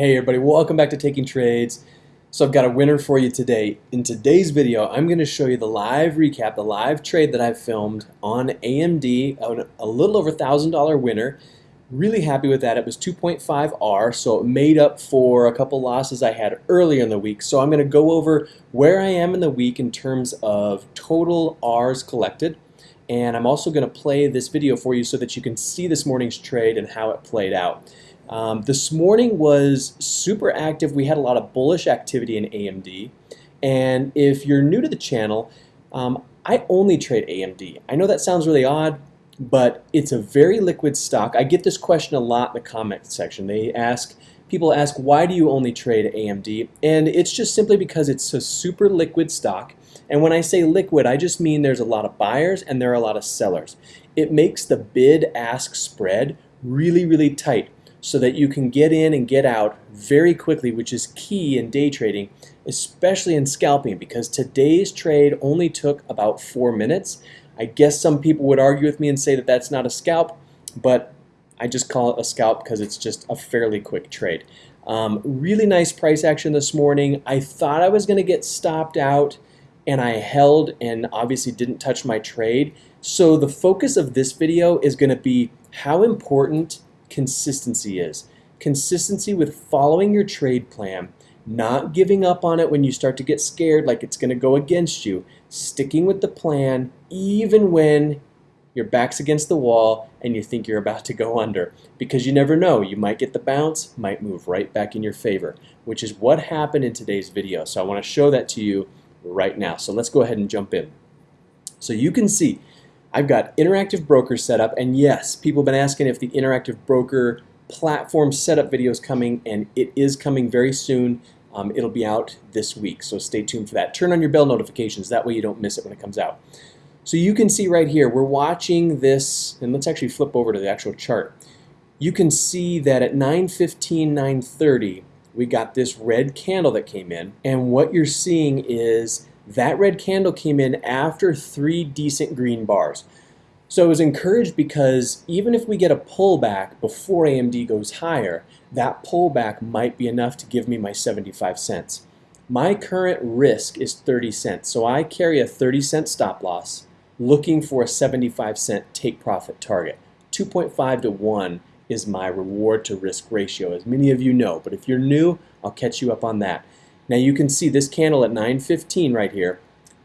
Hey everybody, welcome back to Taking Trades. So I've got a winner for you today. In today's video, I'm going to show you the live recap, the live trade that I've filmed on AMD, a little over $1,000 winner. Really happy with that. It was 2.5R, so it made up for a couple losses I had earlier in the week. So I'm going to go over where I am in the week in terms of total Rs collected. And I'm also going to play this video for you so that you can see this morning's trade and how it played out. Um, this morning was super active. We had a lot of bullish activity in AMD. And if you're new to the channel, um, I only trade AMD. I know that sounds really odd, but it's a very liquid stock. I get this question a lot in the comment section. They ask, people ask, why do you only trade AMD? And it's just simply because it's a super liquid stock. And when I say liquid, I just mean there's a lot of buyers and there are a lot of sellers. It makes the bid-ask spread really, really tight so that you can get in and get out very quickly, which is key in day trading, especially in scalping, because today's trade only took about four minutes. I guess some people would argue with me and say that that's not a scalp, but I just call it a scalp because it's just a fairly quick trade. Um, really nice price action this morning. I thought I was going to get stopped out and I held and obviously didn't touch my trade. So the focus of this video is going to be how important consistency is. Consistency with following your trade plan, not giving up on it when you start to get scared like it's going to go against you, sticking with the plan even when your back's against the wall and you think you're about to go under. Because you never know you might get the bounce might move right back in your favor which is what happened in today's video. So I want to show that to you right now. So let's go ahead and jump in. So you can see I've got Interactive Broker set up, and yes, people have been asking if the Interactive Broker platform setup video is coming, and it is coming very soon. Um, it'll be out this week, so stay tuned for that. Turn on your bell notifications, that way you don't miss it when it comes out. So you can see right here, we're watching this, and let's actually flip over to the actual chart. You can see that at 9.15, 9.30, we got this red candle that came in, and what you're seeing is that red candle came in after three decent green bars. So I was encouraged because even if we get a pullback before AMD goes higher, that pullback might be enough to give me my 75 cents. My current risk is 30 cents, so I carry a 30 cent stop loss looking for a 75 cent take profit target. 2.5 to 1 is my reward to risk ratio, as many of you know, but if you're new, I'll catch you up on that. Now you can see this candle at 9.15 right here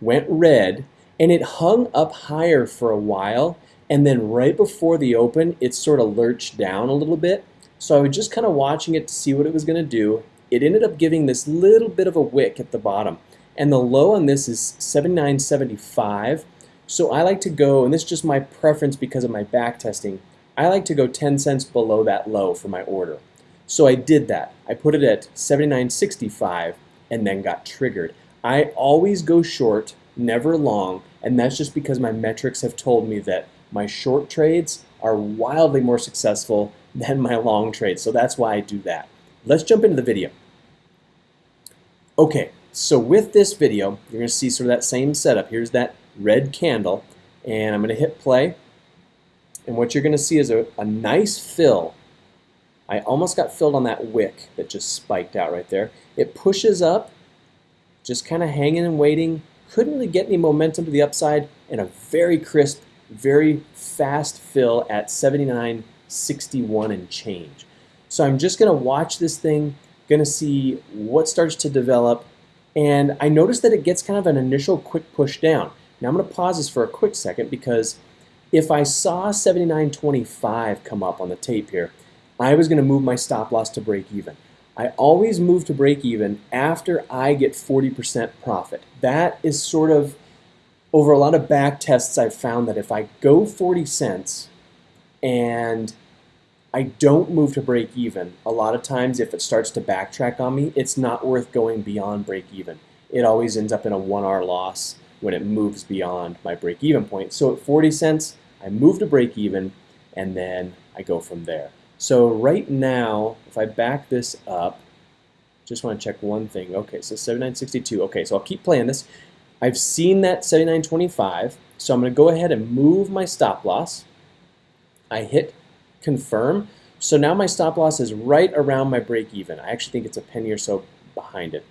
went red and it hung up higher for a while and then right before the open it sort of lurched down a little bit. So I was just kind of watching it to see what it was going to do. It ended up giving this little bit of a wick at the bottom and the low on this is 79.75. So I like to go, and this is just my preference because of my back testing, I like to go 10 cents below that low for my order. So I did that. I put it at 79.65 and then got triggered. I always go short, never long, and that's just because my metrics have told me that my short trades are wildly more successful than my long trades. So that's why I do that. Let's jump into the video. Okay, so with this video, you're to see sort of that same setup. Here's that red candle, and I'm to hit play. And what you're to see is a, a nice fill I almost got filled on that wick that just spiked out right there. It pushes up, just kind of hanging and waiting. Couldn't really get any momentum to the upside, and a very crisp, very fast fill at 79.61 and change. So I'm just going to watch this thing, going to see what starts to develop, and I noticed that it gets kind of an initial quick push down. Now I'm going to pause this for a quick second because if I saw 79.25 come up on the tape here, I was going to move my stop loss to break even. I always move to break even after I get 40% profit. That is sort of, over a lot of back tests, I've found that if I go 40 cents and I don't move to break even, a lot of times if it starts to backtrack on me, it's not worth going beyond break even. It always ends up in a 1R loss when it moves beyond my break even point. So at 40 cents, I move to break even and then I go from there. So right now, if I back this up, just want to check one thing. Okay, so 7962. Okay, so I'll keep playing this. I've seen that 7925, so I'm going to go ahead and move my stop loss. I hit confirm. So now my stop loss is right around my break even. I actually think it's a penny or so behind it.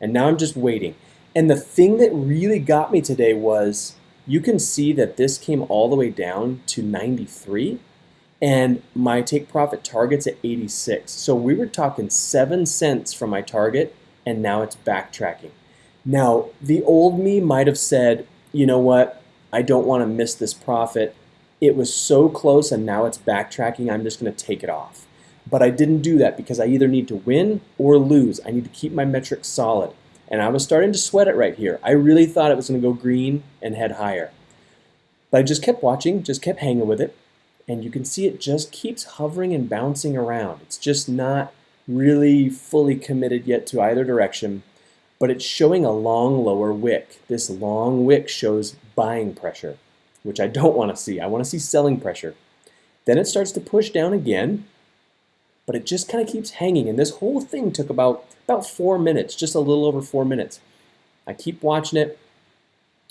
And now I'm just waiting. And the thing that really got me today was you can see that this came all the way down to 93 and my take profit target's at 86. So we were talking 7 cents from my target and now it's backtracking. Now, the old me might have said, you know what, I don't want to miss this profit. It was so close and now it's backtracking, I'm just going to take it off. But I didn't do that because I either need to win or lose. I need to keep my metrics solid. And I was starting to sweat it right here. I really thought it was going to go green and head higher. But I just kept watching, just kept hanging with it and you can see it just keeps hovering and bouncing around. It's just not really fully committed yet to either direction, but it's showing a long lower wick. This long wick shows buying pressure, which I don't want to see. I want to see selling pressure. Then it starts to push down again, but it just kind of keeps hanging. And this whole thing took about, about four minutes, just a little over four minutes. I keep watching it,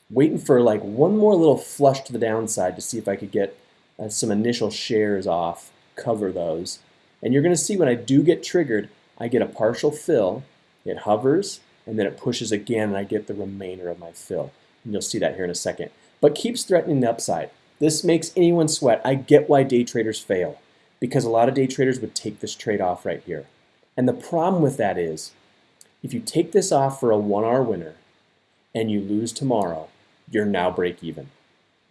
waiting for like one more little flush to the downside to see if I could get uh, some initial shares off, cover those. And you're going to see when I do get triggered, I get a partial fill, it hovers, and then it pushes again and I get the remainder of my fill. And you'll see that here in a second. But keeps threatening the upside. This makes anyone sweat. I get why day traders fail because a lot of day traders would take this trade off right here. And the problem with that is if you take this off for a one R winner and you lose tomorrow, you're now break even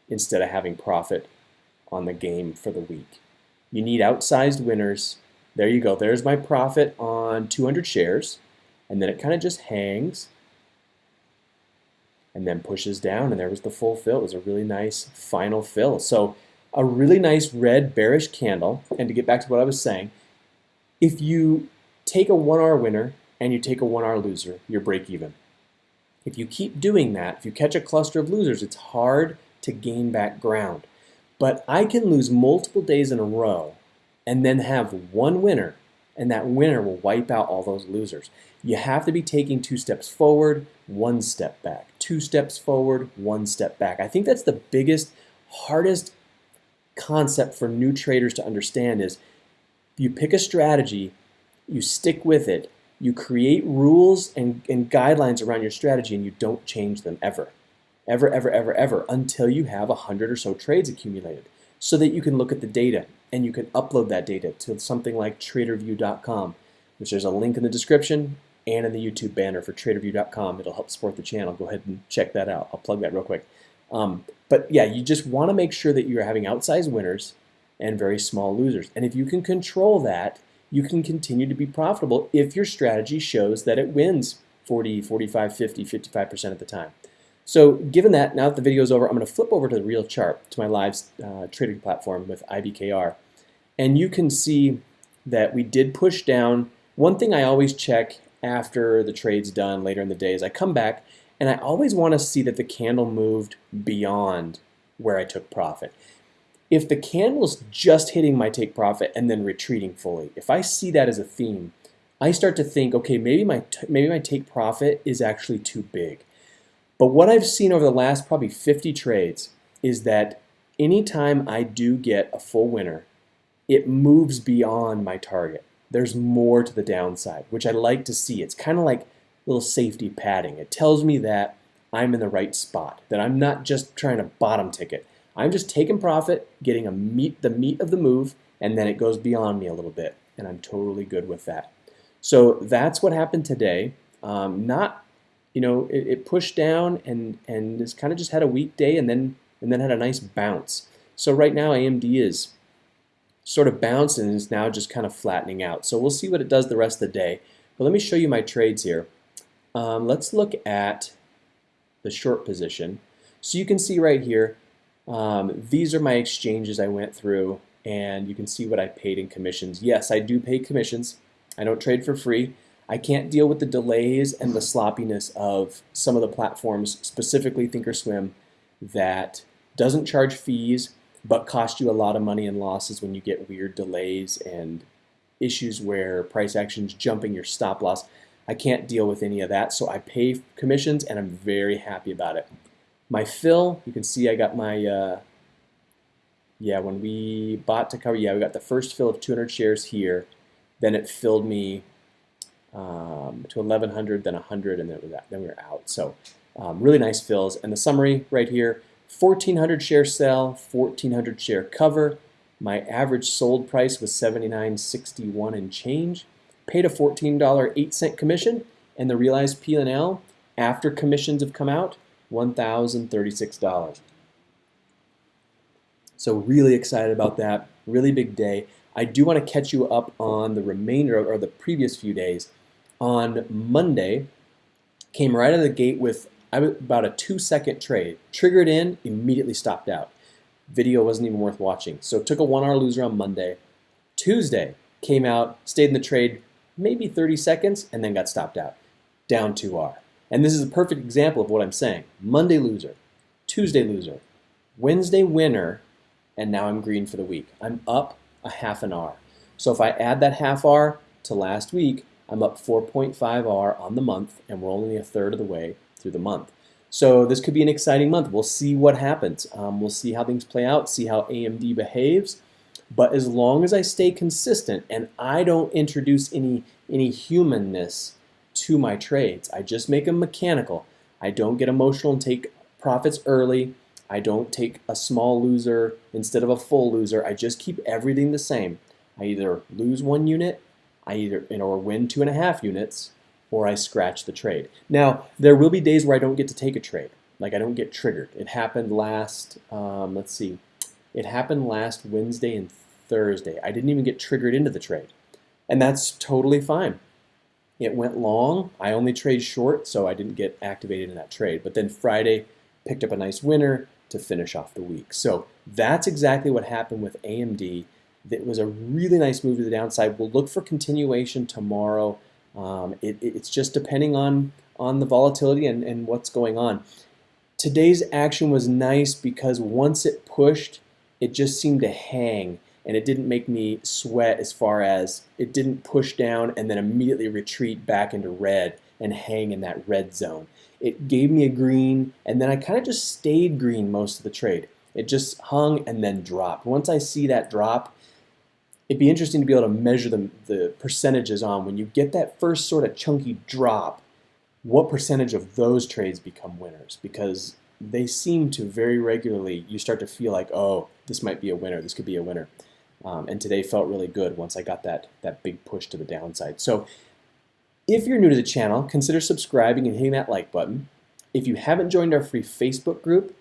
instead of having profit on the game for the week. You need outsized winners. There you go. There's my profit on 200 shares. And then it kind of just hangs and then pushes down. And there was the full fill. It was a really nice final fill. So a really nice red bearish candle. And to get back to what I was saying, if you take a one R winner and you take a one R loser, you're break even. If you keep doing that, if you catch a cluster of losers, it's hard to gain back ground. But I can lose multiple days in a row and then have one winner, and that winner will wipe out all those losers. You have to be taking two steps forward, one step back. Two steps forward, one step back. I think that's the biggest, hardest concept for new traders to understand is you pick a strategy, you stick with it, you create rules and, and guidelines around your strategy, and you don't change them ever ever, ever, ever, ever until you have a hundred or so trades accumulated so that you can look at the data and you can upload that data to something like tradervue.com, which there's a link in the description and in the YouTube banner for tradervue.com. It'll help support the channel. Go ahead and check that out. I'll plug that real quick. Um, but yeah, you just want to make sure that you're having outsized winners and very small losers. And if you can control that, you can continue to be profitable if your strategy shows that it wins 40, 45, 50, 55% of the time. So given that, now that the video is over, I'm going to flip over to the real chart, to my live uh, trading platform with IBKR. And you can see that we did push down. One thing I always check after the trade's done later in the day is I come back and I always want to see that the candle moved beyond where I took profit. If the candle's just hitting my take profit and then retreating fully, if I see that as a theme, I start to think, okay, maybe my maybe my take profit is actually too big. But what I've seen over the last probably 50 trades is that anytime I do get a full winner, it moves beyond my target. There's more to the downside, which I like to see. It's kind of like little safety padding. It tells me that I'm in the right spot, that I'm not just trying to bottom ticket. I'm just taking profit, getting a meat, the meat of the move, and then it goes beyond me a little bit, and I'm totally good with that. So that's what happened today. Um, not you know, it, it pushed down and and it's kind of just had a weak day and then and then had a nice bounce. So right now AMD is sort of bouncing and is now just kind of flattening out. So we'll see what it does the rest of the day. But let me show you my trades here. Um, let's look at the short position. So you can see right here, um, these are my exchanges I went through and you can see what I paid in commissions. Yes, I do pay commissions. I don't trade for free. I can't deal with the delays and the sloppiness of some of the platforms, specifically Thinkorswim, that doesn't charge fees but cost you a lot of money and losses when you get weird delays and issues where price action's jumping your stop loss. I can't deal with any of that, so I pay commissions and I'm very happy about it. My fill, you can see I got my uh, yeah, when we bought to cover, yeah, we got the first fill of 200 shares here. Then it filled me um, to 1100, then 100, and then, was, then we were out. So um, really nice fills. And the summary right here, 1400 share sell, 1400 share cover. My average sold price was 79.61 and change. Paid a $14.08 commission, and the realized P&L after commissions have come out, $1,036. So really excited about that. Really big day. I do want to catch you up on the remainder or the previous few days. On Monday, came right out of the gate with about a two second trade. Triggered in, immediately stopped out. Video wasn't even worth watching. So took a one R loser on Monday. Tuesday, came out, stayed in the trade maybe 30 seconds, and then got stopped out. Down 2R. And this is a perfect example of what I'm saying. Monday loser, Tuesday loser, Wednesday winner, and now I'm green for the week. I'm up a half an R. So if I add that half R to last week, I'm up 4.5 R on the month, and we're only a third of the way through the month. So this could be an exciting month. We'll see what happens. Um, we'll see how things play out, see how AMD behaves. But as long as I stay consistent and I don't introduce any, any humanness to my trades, I just make them mechanical. I don't get emotional and take profits early. I don't take a small loser instead of a full loser. I just keep everything the same. I either lose one unit, I either or win two and a half units, or I scratch the trade. Now, there will be days where I don't get to take a trade. Like I don't get triggered. It happened last, um, let's see, it happened last Wednesday and Thursday. I didn't even get triggered into the trade. And that's totally fine. It went long. I only trade short, so I didn't get activated in that trade. But then Friday, picked up a nice winner to finish off the week. So that's exactly what happened with AMD. That was a really nice move to the downside. We'll look for continuation tomorrow. Um, it, it's just depending on, on the volatility and, and what's going on. Today's action was nice because once it pushed, it just seemed to hang and it didn't make me sweat as far as it didn't push down and then immediately retreat back into red and hang in that red zone. It gave me a green, and then I kind of just stayed green most of the trade. It just hung and then dropped. Once I see that drop, it'd be interesting to be able to measure the, the percentages on when you get that first sort of chunky drop, what percentage of those trades become winners? Because they seem to very regularly, you start to feel like, oh, this might be a winner, this could be a winner. Um, and today felt really good once I got that, that big push to the downside. So if you're new to the channel, consider subscribing and hitting that like button. If you haven't joined our free Facebook group,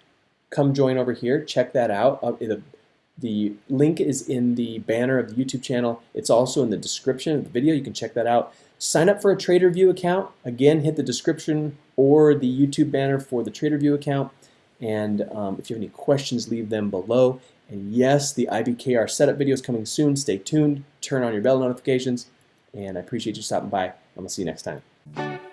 come join over here. Check that out. Uh, the, the link is in the banner of the YouTube channel. It's also in the description of the video. You can check that out. Sign up for a TraderVue account. Again, hit the description or the YouTube banner for the TraderVue account. And um, if you have any questions, leave them below. And yes, the IBKR setup video is coming soon. Stay tuned. Turn on your bell notifications. And I appreciate you stopping by. I'm going to see you next time.